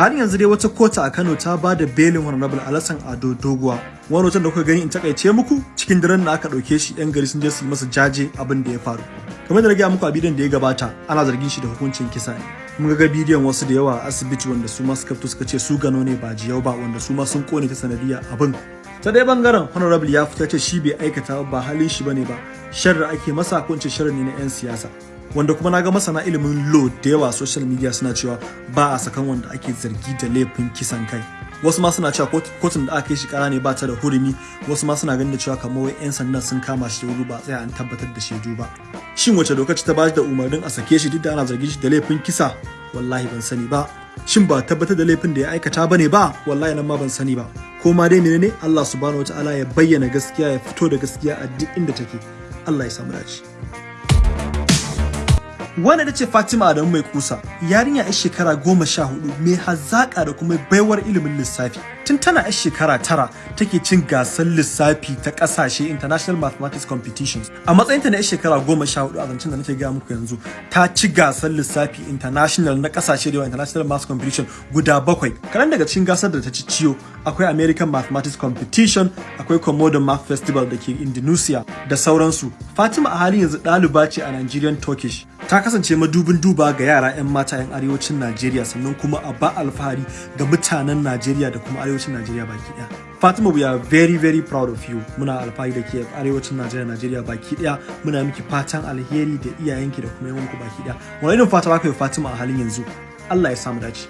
halin yanzu dai wata kota a Kano ta ba da belin Honorable Alassan Ado Doguwa. Wani hoton da kuka gani in taƙaice muku cikin daren da aka ɗauke shi yan gari sun je su yi masa jaje abin da ya faru. Kamar da gaya muku a bidiyon da ya gabata ana zargin shi da hukuncin kisa ne. Mun ga bidiyon wasu da yawa a asibiti wanda su ma suka fito suka ce su gano ne ba jiyau ba wanda su ma sun ƙone ta sanadiyya abin. Ta dai ɓangaren honorable ya fita ce shi bai aikata ba halin shi ba ne ba. Sharri ake masa ko sharri ne na yan siyasa. Wanda kuma na ga masana ilimin law da yawa social media suna cewa ba a sakan wanda ake zargi da laifin kisan kai. Wasu ma suna cewa kotun da aka yi shi kara ne ba ta da hurumi. Wasu ma suna ganin da cewa kamar wai yan sandan sun kama shi da wuri ba tsaya an tabbatar da shaidu ba. Shin wace doka ta ba da umarnin a sake shi duk da ana zargin shi da laifin kisa? Wallahi ban sani ba. Shin ba tabbatar da laifin da ya aikata ba ne ba? Wallahi nan ma ban sani ba. Ko ma dai menene Allah subhanahu wataala ya bayyana gaskiya ya fito da gaskiya a duk inda take. Allah ya samu dace. Wanda da ce Fatima Adamu mai kusa. Yarinya yar shekara goma sha huɗu mai hazaƙa da kuma baiwar ilimin lissafi. Tun tana yar shekara tara take cin gasar lissafi ta ƙasashe international mathematics competitions. A matsayinta na shekara goma sha huɗu a zancen da nake gaya muku yanzu ta ci gasar lissafi international na ƙasashe da international math competition guda bakwai. Kaɗan daga cikin gasar da ta ci ciyo akwai american mathematics competition akwai komodo math festival da ke indonesia da sauransu. Fatima a halin yanzu ɗaliba ce a nigerian turkish. Ta kasance madubin duba ga yara 'yan mata 'yan arewacin Najeriya sannan kuma a ba alfahari ga mutanen Najeriya da kuma arewacin Najeriya baki ɗaya. Fatima we are very very proud of you. Muna alfahari da ke arewacin Najeriya Najeriya baki ɗaya. Muna miki fatan alheri da iyayenki da kuma yawanku baki ɗaya. Wani irin fata baka yi Fatima a halin yanzu? Allah ya samu dace.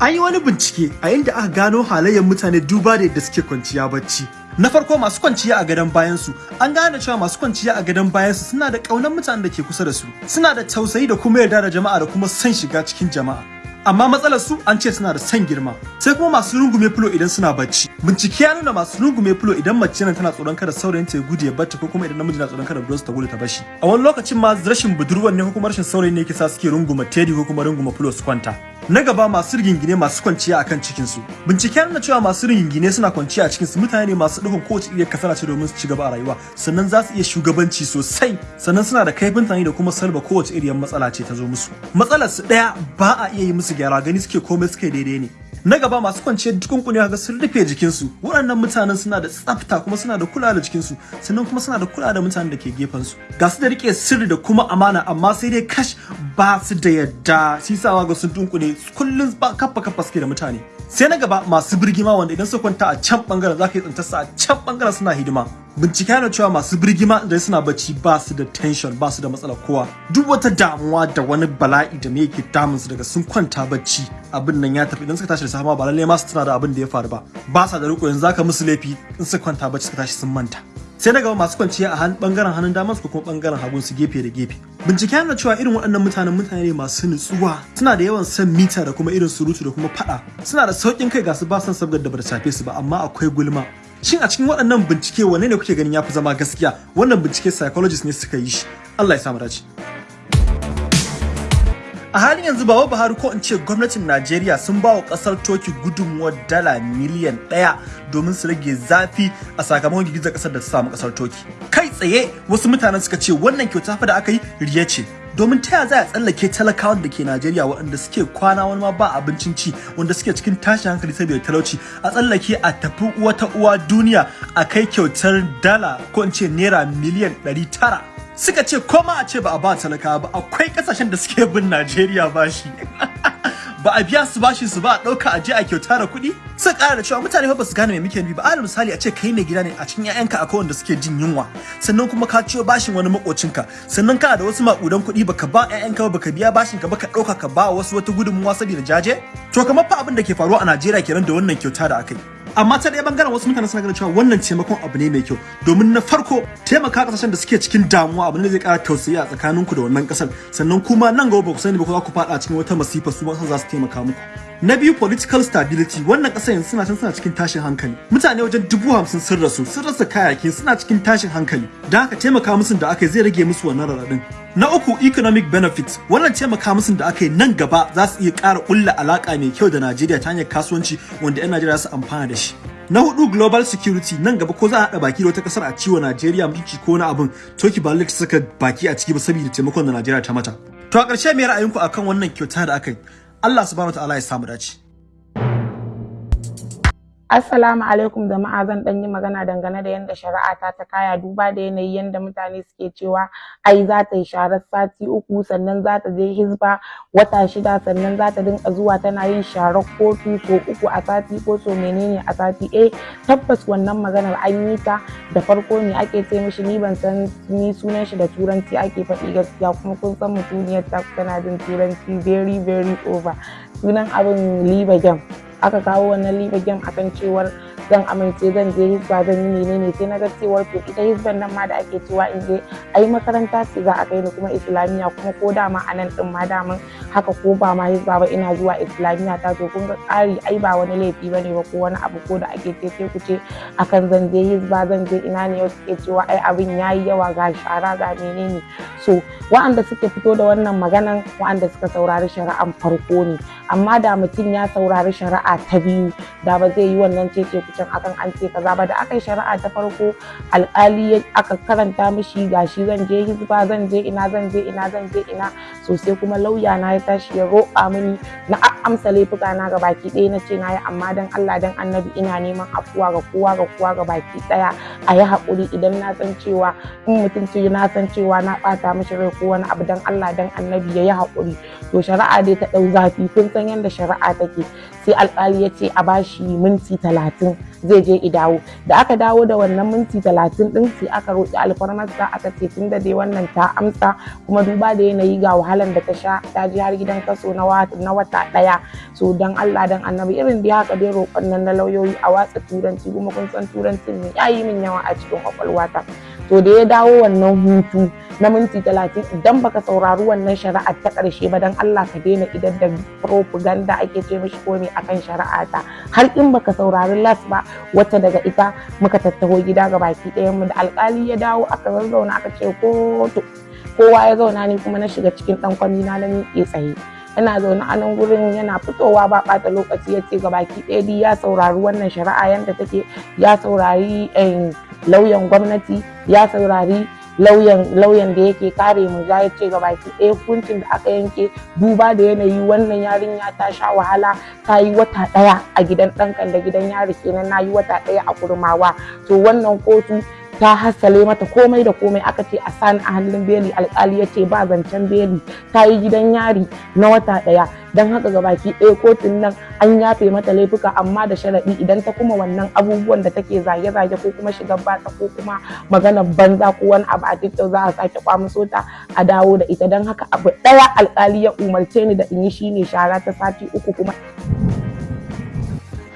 An yi wani bincike a inda aka gano halayyar mutane duba da yadda suke kwanciya bacci. Na farko masu kwanciya a gadon bayansu an gane cewa masu kwanciya a gadon bayansu suna da ƙaunar mutanen da ke kusa da su suna da tausayi da kuma yarda da jama'a da kuma son shiga cikin jama'a amma matsalar su an ce suna da son girma. Sai kuma masu rungume filo idan suna bacci. Bincike ya nuna masu rungume filo idan mace nan tana tsoron kada saurayin ta ya gudu ya bacci ko kuma idan namiji na tsoron kada budurwarsa ta gudu ta bashi a wani lokacin ma rashin budurwar ne ko kuma rashin saurayi ne yake sa suke runguma teddy ko kuma runguma filo su kwanta. Na gaba masu rigingine masu kwanciya akan cikin su binciken nuna cewa masu rigingine suna kwanciya a cikin su mutane ne masu dukkan kowace iya kasala ce domin su ci gaba a rayuwa. Sannan za su iya shugabanci sosai. Sannan suna da kaifin tunani da kuma salba kowace iriyar matsala ce ta zo musu. Matsalar su ɗaya ba a iya yi musu gyara gani suke komai suke daidai ne. Na gaba masu kwanciyar dukunkuni ga sun rufe jikinsu. Waɗannan mutanen suna da tsafta kuma suna da kula da jikinsu. Sannan kuma suna da kula da mutanen da ke gefen su ga su da riƙe sirri da kuma amana amma sai dai kash ba su da yadda. Shi sa ga sun dunkune kullum ba kaffa kaffa suke da mutane. Sai na gaba masu birgima wanda idan su kwanta a can ɓangaren za ka yi tsintar su a can ɓangaren suna hidima. Bincike yana cewa masu birgima da suna bacci ba su da tension ba su da matsalar kowa. Duk wata damuwa da wani bala'i da me yake damun su daga sun kwanta bacci abin nan ya tafi. Idan suka tashi da safe ba lalle ma su tana da abin da ya faru ba. Ba sa da riko yanzu zaka musu laifi in suka kwanta bacci suka tashi sun manta. Sai na gaba masu kwanciya a ɓangaren hannun damar su kuma ɓangaren hagun su gefe da gefe. Bincike yana cewa irin waɗannan mutanen mutane ne masu nutsuwa. Suna da yawan son mita da kuma irin surutu da kuma faɗa. Suna da sauƙin kai ga su ba son sabgar da bata shafe su ba amma akwai gulma. Shin a cikin waɗannan bincike wanne ne kuke ganin yafi zama gaskiya? Wannan bincike psychologist ne suka yi shi. Allah ya samu dace. A halin yanzu baba buhari ko in ce gwamnatin najeriya sun ba wa ƙasar toki gudunmuwar dala miliyan ɗaya domin su rage zafi a sakamakon girgizar ƙasar da ta samu ƙasar toki kai tsaye wasu mutanen suka ce wannan kyauta fa da aka yi riya ce. Domin ta za a tsallake talakawan da ke Najeriya waɗanda suke kwana wani ma ba abincin ci wanda suke cikin tashin hankali saboda talauci? A tsallake a tafi wata uwa duniya a kai kyautar dala ko in ce naira miliyan ɗari tara. Suka ce koma a ce ba a ba talakawa ba akwai ƙasashen da suke bin Najeriya bashi. ba a biya su bashi su ba a ɗauka a je a kyauta da kuɗi. Suka ƙara da cewa mutane fa ba su gane me muke nufi ba. Alal misali a ce kai mai gida ne a cikin 'ya'yanka akwai wanda suke jin yunwa. Sannan kuma ka ciyo bashin wani makocinka sannan kana da wasu maƙudan kuɗi baka ba 'ya'yanka ba baka biya bashin ka ba ka ɗauka ka ba wasu wata gudunmuwa saboda jaje. To kamar fa abin da ke faruwa a Najeriya kenan da wannan kyauta da aka yi. Amma ta ɗaya ɓangaren wasu mutane suna ganin cewa wannan taimakon abu ne mai kyau. Domin na farko taimaka ƙasashen da suke cikin damuwa abu ne zai ƙara tausayi a tsakaninku da wannan ƙasar. Sannan kuma nan gaba ba ku sani ba ko za ku faɗa cikin wata masifa su ma za su taimaka muku. Na biyu political stability. Wannan ƙasar yanzu suna can suna cikin tashin hankali. Mutane wajen dubu hamsin sun rasu. Sun rasa kayayyaki suna cikin tashin hankali. Da haka taimaka musu da aka zai rage musu wannan raɗaɗin. Na uku economic benefits. Wannan taimaka musu da aka yi nan gaba za su iya ƙara ƙulla alaƙa mai kyau da Najeriya ta hanyar kasuwanci wanda 'yan Najeriya su amfana da shi. Na huɗu global security. Nan gaba ko za a haɗa baki da wata ƙasar a ciwo Najeriya mulki ko na abin toki ba saka baki a ciki ba saboda taimakon da Najeriya ta mata. To a ƙarshe me ra'ayinku akan wannan kyauta da aka yi? Allah subhanahu wataala ya samu dace. Assalamu alaikum jama'a zan ɗan yi magana dangane da yadda shari'a ta ta kaya duba da yanayi yadda mutane suke cewa ai za ta yi sharar sati uku sannan za ta je hizba wata shida sannan za ta dinka zuwa tana yin sharar kotu so uku a sati ko so menene a sati. Eh tabbas wannan maganar an yi ta da farko ne ake ce mishi ni ban san ni sunan shi da turanci ake faɗi gaskiya kuma kun san mutuniyar ta tana jin turanci very very over. Sunan abin liba game aka kawo wannan liba game akan cewar zan amince zan je hisba zan yi menene sai na ga cewar to ita hisban nan ma da ake cewa in je ai makaranta ce za a kai ni kuma islamiyya kuma ko dama a nan din ma daman haka ko ba ma hisba ba ina zuwa islamiyya ta to kun ga ƙari ai ba wani laifi ba ne ba ko wani abu ko da ake ce sai ku ce akan zan je hisba zan je ina ne wasu ke cewa ai abin yayi yawa ga shara ga menene. So wa'anda suke fito da wannan maganan wa'anda suka saurari shari'an farko ne. Amma da mutum ya saurari shari'a ta biyu da ba zai yi wannan cece kucin akan an ce kaza ba. Da aka yi shari'a ta farko alkali aka karanta mishi gashi zan je hizba zan je ina zan je ina zan je ina. Sosai kuma lauya na ya tashi ya roƙa mini na amsa laifuka na ga baki ɗaya. Na ce na yi amma dan Allah dan annabi ina neman afuwa ga kowa ga kowa ga baki ɗaya. A yi haƙuri idan na san cewa in mutum ce na san cewa na ɓata mishi rai ko wani abu dan Allah dan annabi ya yi haƙuri. To shari'a dai ta ɗau zafi. Kun san yadda shari'a take. Sai alƙali ya ce a bashi minti talatin zai je dawo. Da aka dawo da wannan minti talatin ɗin sai aka roƙi alfarmarsa aka ce tun da dai wannan ta amsa kuma duba da yanayi ga wahalan da ta sha ta je har gidan kaso na wata ɗaya. So dan Allah dan annabi irin da haka dai roƙon nan na lauyoyi a watsa turanci kuma kun san turancin ne ya yi min yawa a cikin kwakwalwata to da ya dawo wannan hutu na minti talatin idan baka saurari wannan shari'ar ta ƙarshe ba dan Allah ka daina idan da propaganda ake ce mishi ko ne akan shari'a ta har in baka saurari las ba wata daga ita muka tattaho gida ga baki ɗayan mu da alƙali ya dawo aka zazzauna aka ce kotu kowa ya zauna ni kuma na shiga cikin ɗan kwami na miƙe tsaye. Ina zaune a nan gurin yana fitowa ba ɓata lokaci ya ce ga baki ɗaya ya saurari wannan shari'a yadda take ya saurari lauyan gwamnati ya saurari lauyan da yake kare mu ya ce ga baki ɗaya hukuncin da aka yanke. Duba da yanayi wannan yarinya ta sha wahala ta yi wata ɗaya a gidan ɗankan da gidan yari kenan na yi wata ɗaya a kurmawa. To wannan kotu ta hassale mata komai da komai aka ce a sani a hannun beli alkali ya ce ba zancen beli. Ta yi gidan yari na wata ɗaya. Don haka ga baki ɗaya kotun nan an yafe mata laifuka amma da sharaɗi idan ta kuma wannan abubuwan da take zage-zage ko kuma shiga batsa ko kuma maganar banza ko wani abu a tiktok za a sake kwamuso ta a dawo da ita. Don haka abu ɗaya alkali ya umarce ni da in yi shine shara ta sati uku kuma.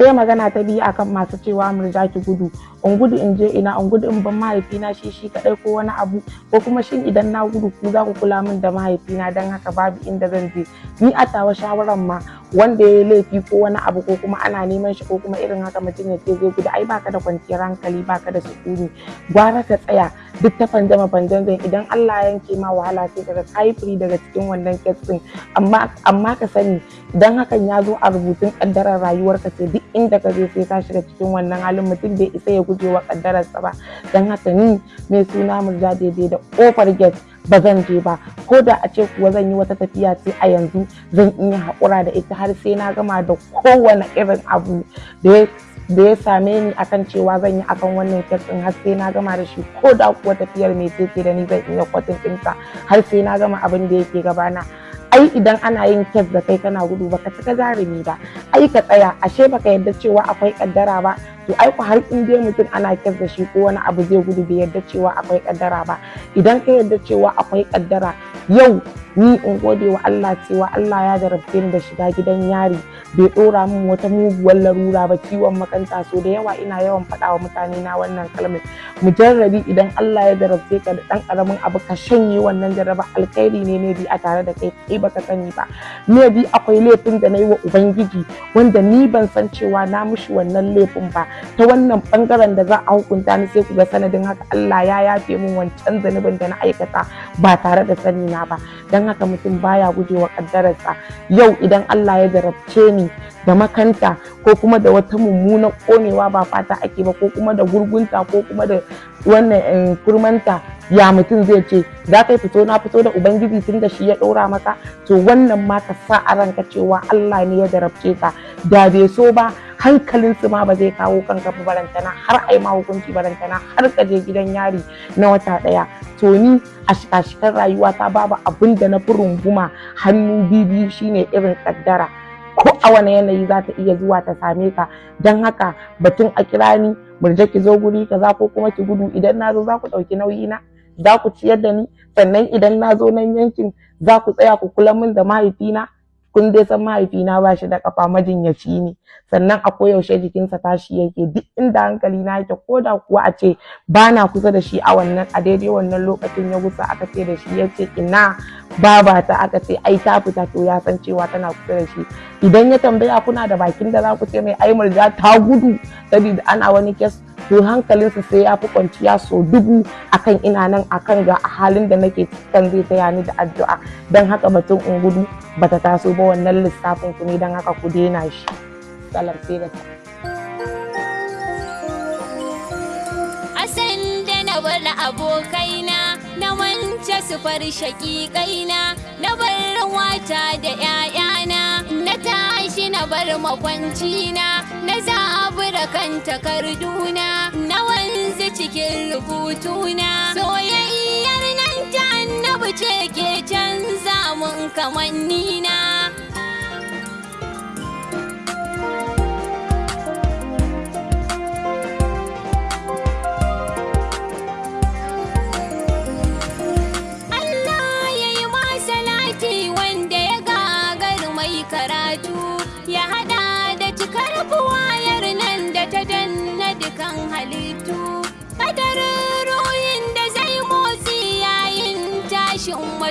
Sai magana ta biyu akan masu cewa murja ki gudu. In gudu in je ina in gudu in ban mahaifina shi shi kadai ko wani abu. Ko kuma shin idan na gudu ku za ku kula min da mahaifina? Don haka babu inda zan je. Ni a tawa shawaran ma wanda ya laifi ko wani abu ko kuma ana neman shi ko kuma irin haka mutum ya ce zai gudu ai baka da kwanciyar hankali baka da sukuni. Gwara ka tsaya. Duk ta fanjama fanjan idan Allah ya yanke ma wahala sai kaga kai daga cikin wannan kes din amma amma ka sani idan hakan ya zo a rubutun kaddarar rayuwarka ce duk inda ka je sai ka shiga cikin wannan halin mutum bai isa ya guje wa kaddararsa ba. Don haka ni mai suna murja daidai da ƙofar gate ba zan je ba. Ko da a ce kuwa zan yi wata tafiya ce a yanzu zan iya haƙura da ita har sai na gama da kowane irin abu da ya da ya same ni akan cewa zan yi akan wannan kes din har sai na gama da shi ko da kuwa tafiyar mai ce da ni zan iya kwatin ɗinta har sai na gama abin da yake gabana ai idan ana yin kes da kai kana gudu baka cika jarumi ba. Ai ka tsaya ashe baka yarda cewa akwai kaddara ba. To ai ku har in dai mutum ana kes da shi ko wani abu zai gudu bai yarda cewa akwai kaddara ba. Idan ka yarda cewa akwai kaddara yau ni in gode wa Allah cewa Allah ya jarabce ni da shiga gidan yari. Bai dora min wata muguwar larura ba ciwon makanta. So da yawa ina yawan faɗa wa mutane na wannan kalmar. Mujarrabi idan Allah ya jarabce ka da ɗan ƙaramin abu ka shanye wannan jaraba alkhairi ne ne bi a tare da kai kai baka sani ba. Me bi akwai laifin da na yi wa ubangiji wanda ni ban san cewa na mushi wannan laifin ba. Ta wannan ɓangaren da za a hukunta ni sai ku ga sanadin haka Allah ya yafe min wancan zanubin da na aikata ba tare da sani na ba. Dan haka mutum baya gujewa kaddararsa yau idan Allah ya jarabce ni da makanta ko kuma da wata mummunar konewa ba fata ake ba ko kuma da gurgunta ko kuma da wannan kurmanta ya mutum zai ce za ka fito na fito da ubangiji tun da shi ya ɗora maka? To wannan ma ka sa a ranka cewa Allah ne ya darabce ka. Da bai so ba hankalin su ma ba zai kawo kanka ba barantana har ai ma hukunci barantana har ka je gidan yari na wata ɗaya. To ni a shikashikan rayuwa ta babu abin da na fi runguma hannu biyu shine irin kaddara ko a wani yanayi za ta iya zuwa ta same ka. Don haka batun a kira ni murje ki zo guri kaza ko kuma ki gudu. Idan na zo za ku ɗauki nauyi na za ku ciyar da ni. Sannan idan na zo nan yankin za ku tsaya ku kula min da mahaifina. Kun dai san mahaifina ba shi da kafa majinyaci ne. Sannan a koyaushe jikinsa tashi yake. Duk inda hankali na yake ko da kuwa a ce ba na kusa da shi a wannan a daidai wannan lokacin ya gusa aka ce da shi ya ce ina baba ta aka ce ai ta fita. To ya san cewa tana kusa da shi. Idan ya tambaya kuna da bakin da za ku ce mai ai murja ta gudu? Saboda ana wani kes to hankalinsa sai ya fi kwanciya so dubu akan ina nan akan ga a halin da nake kan zai taya ni da addu'a. Don haka batun in gudu bata taso ba wannan lissafin ku ne don haka ku daina shi. Salam sai da Asan da na bar abokaina na wance su far na bar wata da ‘ya'yana na tashi na bar makwancina na zabura kan takarduna na wanzu cikin rubutuna soyayyar nan ta annabi ce ke canza mun kamannina.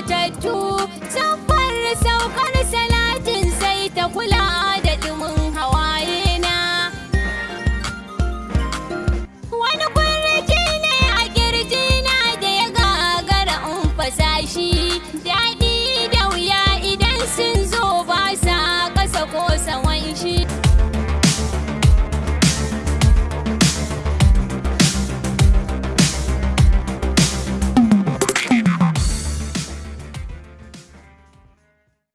Matattu. Saffar saukar salatin sai ta kula